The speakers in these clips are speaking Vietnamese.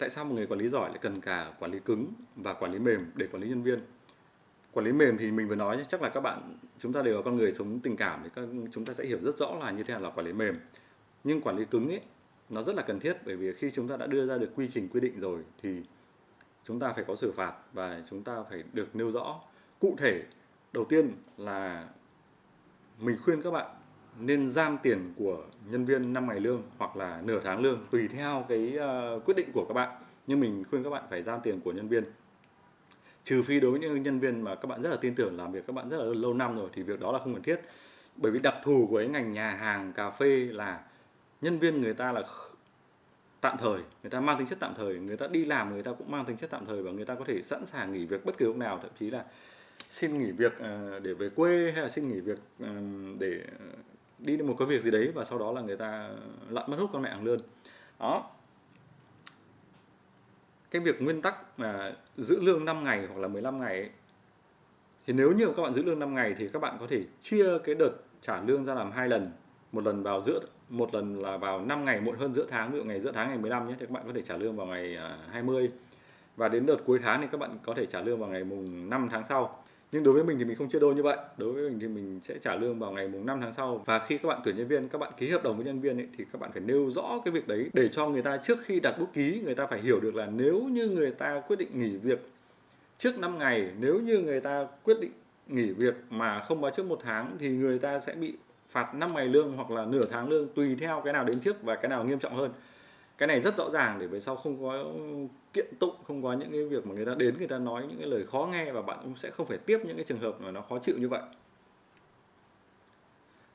tại sao một người quản lý giỏi lại cần cả quản lý cứng và quản lý mềm để quản lý nhân viên? Quản lý mềm thì mình vừa nói chắc là các bạn, chúng ta đều là con người sống tình cảm thì các chúng ta sẽ hiểu rất rõ là như thế nào là quản lý mềm. Nhưng quản lý cứng ấy nó rất là cần thiết bởi vì khi chúng ta đã đưa ra được quy trình quy định rồi thì chúng ta phải có xử phạt và chúng ta phải được nêu rõ. Cụ thể, đầu tiên là mình khuyên các bạn nên giam tiền của nhân viên 5 ngày lương hoặc là nửa tháng lương tùy theo cái uh, quyết định của các bạn. Nhưng mình khuyên các bạn phải giam tiền của nhân viên. Trừ phi đối với những nhân viên mà các bạn rất là tin tưởng làm việc các bạn rất là lâu năm rồi thì việc đó là không cần thiết. Bởi vì đặc thù của cái ngành nhà hàng cà phê là nhân viên người ta là tạm thời người ta mang tính chất tạm thời người ta đi làm người ta cũng mang tính chất tạm thời và người ta có thể sẵn sàng nghỉ việc bất cứ lúc nào thậm chí là xin nghỉ việc ờ, để về quê hay là xin nghỉ việc để ờ, đi một cái việc gì đấy và sau đó là người ta lặn mất hút con mẹ hàng lươn. Đó. Cái việc nguyên tắc mà giữ lương 5 ngày hoặc là 15 ngày ấy, thì nếu như các bạn giữ lương 5 ngày thì các bạn có thể chia cái đợt trả lương ra làm hai lần. Một lần vào giữa một lần là vào 5 ngày muộn hơn giữa tháng ví dụ ngày giữa tháng ngày 15 nhé thì các bạn có thể trả lương vào ngày à, 20 và đến đợt cuối tháng thì các bạn có thể trả lương vào ngày mùng 5 tháng sau nhưng đối với mình thì mình không chia đôi như vậy. Đối với mình thì mình sẽ trả lương vào ngày mùng 5 tháng sau. Và khi các bạn tuyển nhân viên các bạn ký hợp đồng với nhân viên ấy, thì các bạn phải nêu rõ cái việc đấy để cho người ta trước khi đặt bút ký người ta phải hiểu được là nếu như người ta quyết định nghỉ việc trước 5 ngày nếu như người ta quyết định nghỉ việc mà không báo trước một tháng thì người ta sẽ bị phạt 5 ngày lương hoặc là nửa tháng lương tùy theo cái nào đến trước và cái nào nghiêm trọng hơn. Cái này rất rõ ràng để về sau không có kiện tụng không có những cái việc mà người ta đến người ta nói những cái lời khó nghe và bạn cũng sẽ không phải tiếp những cái trường hợp mà nó khó chịu như vậy.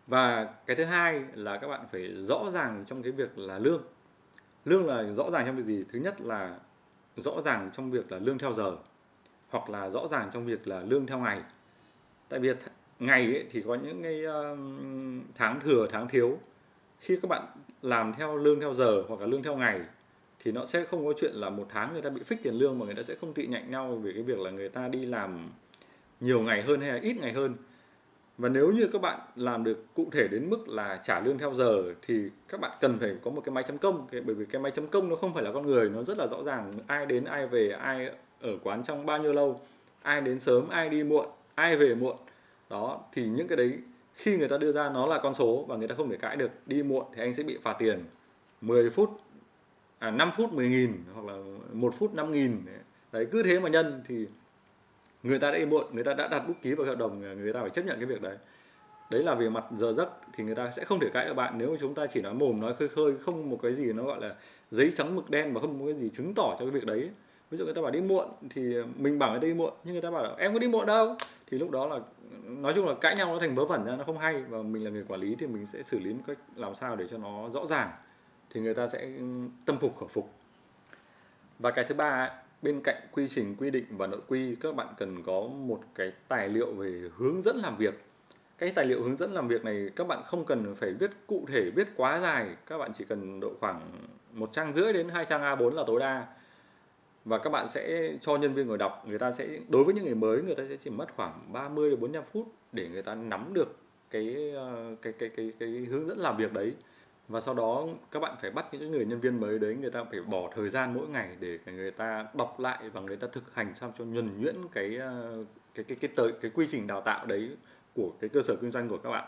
Và cái thứ hai là các bạn phải rõ ràng trong cái việc là lương. Lương là rõ ràng trong việc gì? Thứ nhất là rõ ràng trong việc là lương theo giờ hoặc là rõ ràng trong việc là lương theo ngày. Tại vì ngày ấy, thì có những cái tháng thừa tháng thiếu. Khi các bạn làm theo lương theo giờ hoặc là lương theo ngày thì nó sẽ không có chuyện là một tháng người ta bị phích tiền lương mà người ta sẽ không tị nhạnh nhau về cái việc là người ta đi làm nhiều ngày hơn hay là ít ngày hơn. Và nếu như các bạn làm được cụ thể đến mức là trả lương theo giờ thì các bạn cần phải có một cái máy chấm công. Bởi vì cái máy chấm công nó không phải là con người, nó rất là rõ ràng. Ai đến, ai về, ai ở quán trong bao nhiêu lâu, ai đến sớm, ai đi muộn, ai về muộn. Đó, thì những cái đấy khi người ta đưa ra nó là con số và người ta không thể cãi được. Đi muộn thì anh sẽ bị phạt tiền 10 phút à 5 phút 10 nghìn hoặc là 1 phút 5 nghìn. Đấy, cứ thế mà nhân thì người ta đã đi muộn, người ta đã đặt bút ký vào hợp đồng, người ta phải chấp nhận cái việc đấy. Đấy là về mặt giờ giấc thì người ta sẽ không thể cãi được bạn. Nếu mà chúng ta chỉ nói mồm, nói khơi khơi, không một cái gì nó gọi là giấy trắng mực đen mà không có cái gì chứng tỏ cho cái việc đấy. Ví dụ người ta bảo đi muộn thì mình bảo người ta đi muộn, nhưng người ta bảo em có đi muộn đâu. Thì lúc đó là, nói chung là cãi nhau nó thành vớ vẩn ra, nó không hay. Và mình là người quản lý thì mình sẽ xử lý một cách làm sao để cho nó rõ ràng thì người ta sẽ ừ, tâm phục khẩu phục. Và cái thứ ba bên cạnh quy trình, quy định và nội quy, các bạn cần có một cái tài liệu về hướng dẫn làm việc. Cái tài liệu hướng dẫn làm việc này các bạn không cần phải viết cụ thể, viết quá dài. Các bạn chỉ cần độ khoảng một trang rưỡi đến hai trang A4 là tối đa. Và các bạn sẽ cho nhân viên ngồi đọc. Người ta sẽ, đối với những người mới, người ta sẽ chỉ mất khoảng 30 đến 45 phút để người ta nắm được cái ờ, cái cái cái cái hướng dẫn làm việc đấy và sau đó các bạn phải bắt những người nhân viên mới đấy người ta phải bỏ thời gian mỗi ngày để người ta đọc lại và người ta thực hành sao cho nhuần nhuyễn cái ờ, cái cái cái tới cái quy trình đào tạo đấy của cái cơ sở kinh doanh của các bạn.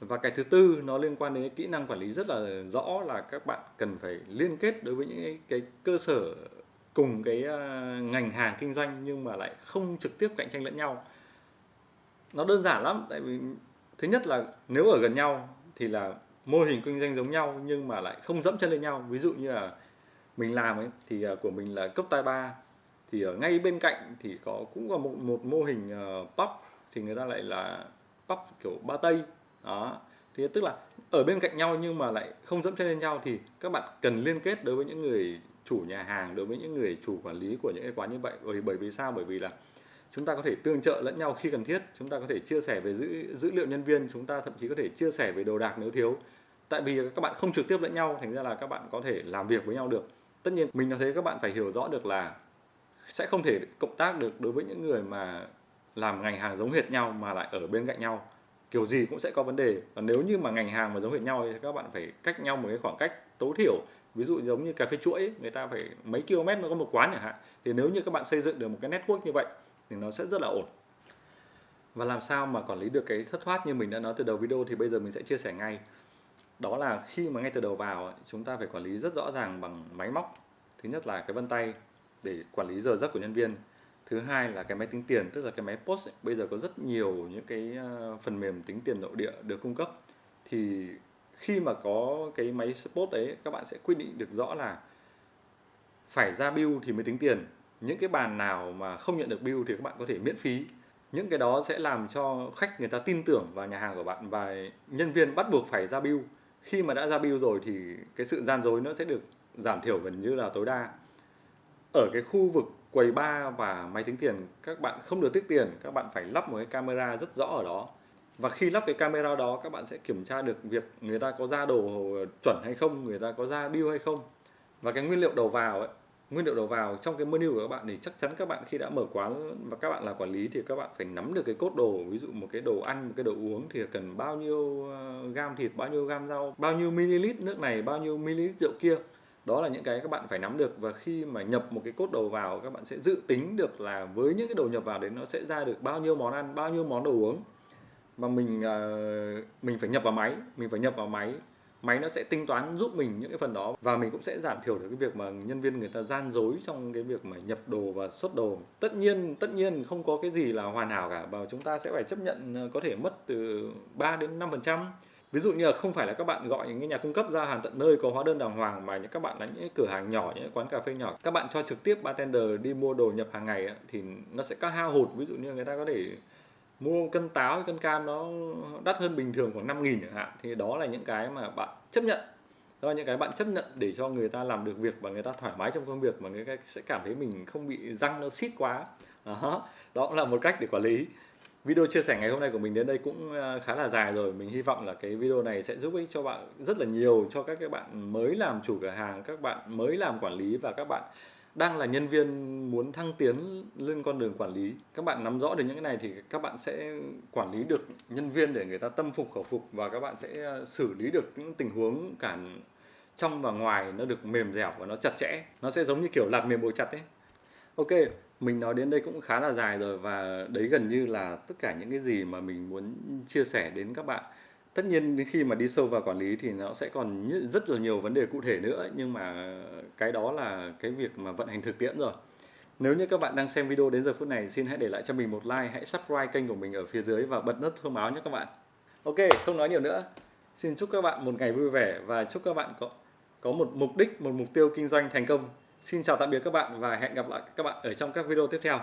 Và cái thứ tư nó liên quan đến kỹ năng quản lý rất là rõ là các bạn cần phải liên kết đối với những cái, cái cơ sở cùng cái ờ, ngành hàng kinh doanh nhưng mà lại không trực tiếp cạnh tranh lẫn nhau. Nó đơn giản lắm tại vì thứ nhất là nếu ở gần nhau thì là mô hình kinh doanh giống nhau nhưng mà lại không dẫm chân lên nhau. Ví dụ như là mình làm ấy thì à, của mình là cấp tai ba. Thì ở ngay bên cạnh thì có cũng có một, một mô hình uh, pub thì người ta lại là pub kiểu ba tây. Đó. Thì tức là ở bên cạnh nhau nhưng mà lại không dẫm chân lên nhau thì các bạn cần liên kết đối với những người chủ nhà hàng đối với những người chủ quản lý của những cái quán như vậy. Bởi bởi vì sao? Bởi vì là chúng ta có thể tương trợ lẫn nhau khi cần thiết. Chúng ta có thể chia sẻ về dữ dữ liệu nhân viên. Chúng ta thậm chí có thể chia sẻ về đồ đạc nếu thiếu tại vì các bạn không trực tiếp lẫn nhau thành ra là các bạn có thể làm việc với nhau được. Tất nhiên mình nói thế các bạn phải hiểu rõ được là sẽ không thể cộng tác được đối với những người mà làm ngành hàng giống hệt nhau mà lại ở bên cạnh nhau. Kiểu gì cũng sẽ có vấn đề. Và nếu như mà ngành hàng mà giống hệt nhau thì các bạn phải cách nhau một cái khoảng cách tối thiểu. Ví dụ giống như cà phê chuỗi ấy, người ta phải mấy km mới có một quán chẳng hạn. Thì nếu như các bạn xây dựng được một cái network như vậy thì nó sẽ rất là ổn. Và làm sao mà quản lý được cái thất thoát như mình đã nói từ đầu video thì bây giờ mình sẽ chia sẻ ngay đó là khi mà ngay từ đầu vào chúng ta phải quản lý rất rõ ràng bằng máy móc. Thứ nhất là cái vân tay để quản lý giờ giấc của nhân viên. Thứ hai là cái máy tính tiền, tức là cái máy post ấy. bây giờ có rất nhiều những cái ờ, phần mềm tính tiền nội địa được cung cấp. Thì khi mà có cái máy post đấy, các bạn sẽ quyết định được rõ là phải ra bill thì mới tính tiền. Những cái bàn nào mà không nhận được bill thì các bạn có thể miễn phí. Những cái đó sẽ làm cho khách người ta tin tưởng vào nhà hàng của bạn và nhân viên bắt buộc phải ra bill khi mà đã ra bill rồi thì cái sự gian dối nó sẽ được giảm thiểu gần như là tối đa. Ở cái khu vực quầy bar và máy tính tiền, các bạn không được tiết tiền, các bạn phải lắp một cái camera rất rõ ở đó. Và khi lắp cái camera đó, các bạn sẽ kiểm tra được việc người ta có ra đồ chuẩn hay không, người ta có ra bill hay không. Và cái nguyên liệu đầu vào ấy nguyên liệu đầu vào. Trong cái menu của các bạn thì chắc chắn các bạn khi đã mở quán và các bạn là quản lý thì các bạn phải nắm được cái cốt đồ. Ví dụ một cái đồ ăn, một cái đồ uống thì cần bao nhiêu ờ, gam thịt, bao nhiêu gam rau, bao nhiêu ml nước này, bao nhiêu ml rượu kia. Đó là những cái các bạn phải nắm được và khi mà nhập một cái cốt đồ vào, các bạn sẽ dự tính được là với những cái đồ nhập vào đấy nó sẽ ra được bao nhiêu món ăn, bao nhiêu món đồ uống. Mà mình ờ, mình phải nhập vào máy, mình phải nhập vào máy máy nó sẽ tính toán giúp mình những cái phần đó và mình cũng sẽ giảm thiểu được cái việc mà nhân viên người ta gian dối trong cái việc mà nhập đồ và xuất đồ. Tất nhiên tất nhiên không có cái gì là hoàn hảo cả và chúng ta sẽ phải chấp nhận ờ, có thể mất từ 3 đến 5 phần trăm. Ví dụ như là không phải là các bạn gọi những nhà cung cấp ra hàng tận nơi có hóa đơn đàng hoàng mà những các bạn là những cửa hàng nhỏ, những quán cà phê nhỏ. Các bạn cho trực tiếp bartender đi mua đồ nhập hàng ngày thì nó sẽ có hao hụt. Ví dụ như người ta có thể mua cân táo cân cam nó đắt hơn bình thường khoảng 5 nghìn chẳng hạn. Thì đó là những cái mà bạn chấp nhận. Đó là những cái bạn chấp nhận để cho người ta làm được việc và người ta thoải mái trong công việc mà người ta sẽ cảm thấy mình không bị răng nó xít quá. Đó, đó là một cách để quản lý. Video chia sẻ ngày hôm nay của mình đến đây cũng à, khá là dài rồi. Mình hy vọng là cái video này sẽ giúp ích cho bạn rất là nhiều cho các cái bạn mới làm chủ cửa hàng các bạn mới làm quản lý và các bạn đang là nhân viên muốn thăng tiến lên con đường quản lý. Các bạn nắm rõ được những cái này thì các bạn sẽ quản lý được nhân viên để người ta tâm phục, khẩu phục và các bạn sẽ ờ, xử lý được những tình huống cả trong và ngoài, nó được mềm dẻo và nó chặt chẽ. Nó sẽ giống như kiểu lạt mềm bồi chặt ấy. Ok, mình nói đến đây cũng khá là dài rồi và đấy gần như là tất cả những cái gì mà mình muốn chia sẻ đến các bạn tất nhiên khi mà đi sâu vào quản lý thì nó sẽ còn rất là nhiều vấn đề cụ thể nữa, nhưng mà cái đó là cái việc mà vận hành thực tiễn rồi. Nếu như các bạn đang xem video đến giờ phút này, xin hãy để lại cho mình một like, hãy subscribe kênh của mình ở phía dưới và bật nút thông báo nhé các bạn. Ok, không nói nhiều nữa. Xin chúc các bạn một ngày vui vẻ và chúc các bạn có có một mục đích, một mục tiêu kinh doanh thành công. Xin chào tạm biệt các bạn và hẹn gặp lại các bạn ở trong các video tiếp theo.